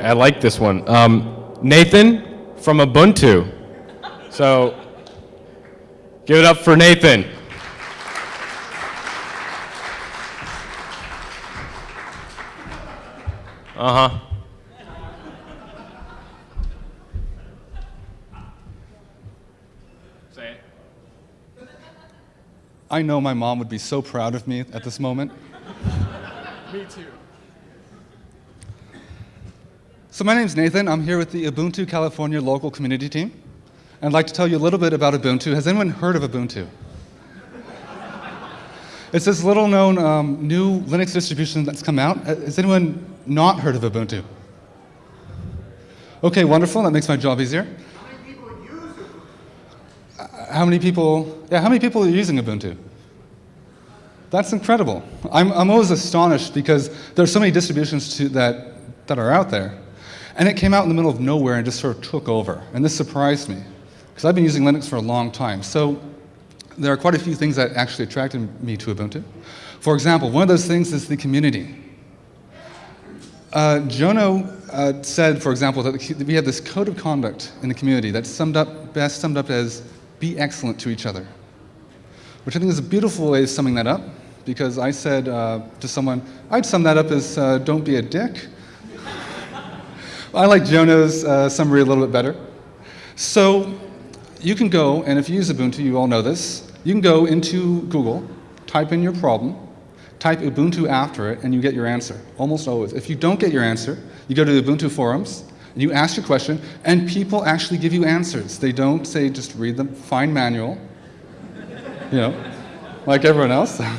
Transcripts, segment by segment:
I like this one. Um, Nathan from Ubuntu. So give it up for Nathan. Uh-huh. Say it. I know my mom would be so proud of me at this moment. Me too. So my name's Nathan. I'm here with the Ubuntu California local community team. I'd like to tell you a little bit about Ubuntu. Has anyone heard of Ubuntu? it's this little known um, new Linux distribution that's come out. Uh, Has anyone not heard of Ubuntu? Okay, wonderful. That makes my job easier. Uh, How many people, yeah, how many people are using Ubuntu? That's incredible. I'm, I'm always astonished because there are so many distributions to, that, that are out there. And it came out in the middle of nowhere and just sort of took over. And this surprised me because I've been using Linux for a long time. So there are quite a few things that actually attracted me to Ubuntu. For example, one of those things is the community. Uh, Jono uh, said, for example, that we have this code of conduct in the community that's summed up, best summed up as be excellent to each other, which I think is a beautiful way of summing that up because I said uh, to someone, I'd sum that up as uh, don't be a dick. I like Jono's uh, summary a little bit better. So you can go, and if you use Ubuntu, you all know this, you can go into Google, type in your problem, type Ubuntu after it, and you get your answer, almost always. If you don't get your answer, you go to the Ubuntu forums, and you ask your question, and people actually give you answers. They don't say just read the fine manual, you know, like everyone else.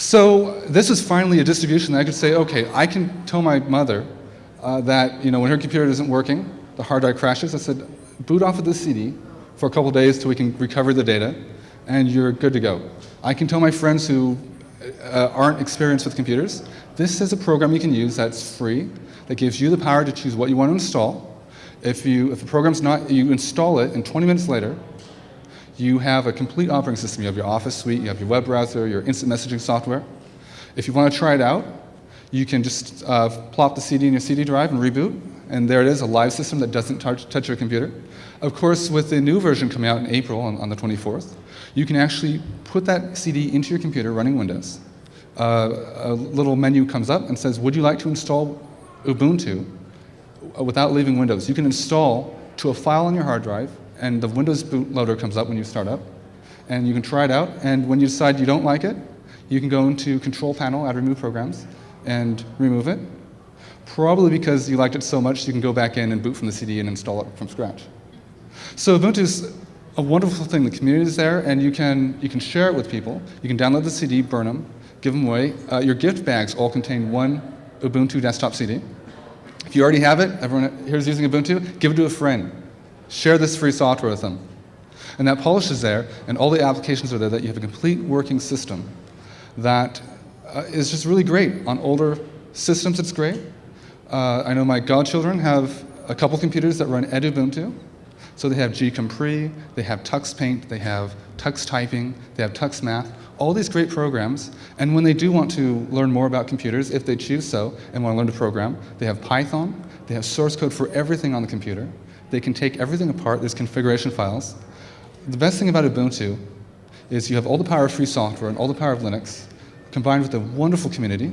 So this is finally a distribution that I could say, okay, I can tell my mother uh, that you know when her computer isn't working, the hard drive crashes. I said, boot off of the CD for a couple days till we can recover the data, and you're good to go. I can tell my friends who uh, aren't experienced with computers, this is a program you can use that's free, that gives you the power to choose what you want to install. If, you, if the program's not, you install it, and 20 minutes later, you have a complete operating system. You have your Office suite, you have your web browser, your instant messaging software. If you want to try it out, you can just uh, plop the CD in your CD drive and reboot, and there it is, a live system that doesn't touch, your computer. Of course, with the new version coming out in April on, on the 24th, you can actually put that CD into your computer running Windows. Uh, a little menu comes up and says, would you like to install Ubuntu uh, without leaving Windows? You can install to a file on your hard drive, and the Windows bootloader comes up when you start up, and you can try it out, and when you decide you don't like it, you can go into Control Panel, Add Remove Programs, and remove it. Probably because you liked it so much, you can go back in and boot from the CD and install it from scratch. So Ubuntu is a wonderful thing. The community is there, and you can, you can share it with people. You can download the CD, burn them, give them away. Uh, your gift bags all contain one Ubuntu desktop CD. If you already have it, everyone here is using Ubuntu, give it to a friend. Share this free software with them. And that polish is there, and all the applications are there that you have a complete working system that uh, is just really great. On older systems, it's great. Uh, I know my godchildren have a couple computers that run Edubuntu. So they have GCompris, they have TuxPaint, they have Tux Typing, they have Tux Math, all these great programs. And when they do want to learn more about computers, if they choose so, and want to learn to program, they have Python, they have source code for everything on the computer. They can take everything apart, there's configuration files. The best thing about Ubuntu is you have all the power of free software and all the power of Linux, combined with a wonderful community.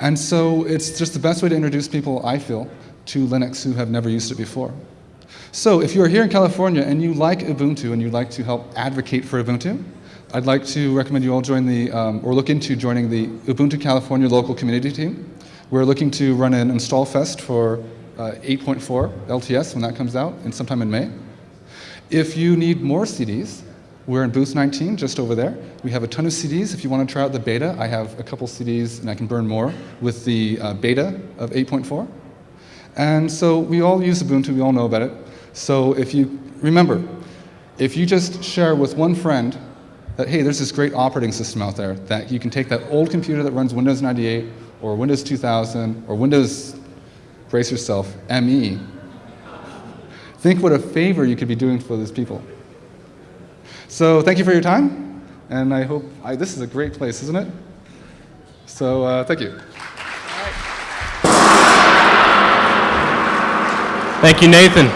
And so it's just the best way to introduce people, I feel, to Linux who have never used it before. So if you're here in California and you like Ubuntu and you'd like to help advocate for Ubuntu, I'd like to recommend you all join the, um, or look into joining the Ubuntu California local community team. We're looking to run an install fest for uh, 8.4 LTS when that comes out in sometime in May. If you need more CDs, we're in booth 19, just over there. We have a ton of CDs. If you want to try out the beta, I have a couple CDs and I can burn more with the uh, beta of 8.4. And so we all use Ubuntu, we all know about it. So if you, remember, if you just share with one friend that, hey, there's this great operating system out there that you can take that old computer that runs Windows 98 or Windows 2000 or Windows, brace yourself, ME. Think what a favor you could be doing for those people. So thank you for your time, and I hope I, this is a great place, isn't it? So uh, thank you. Thank you, Nathan.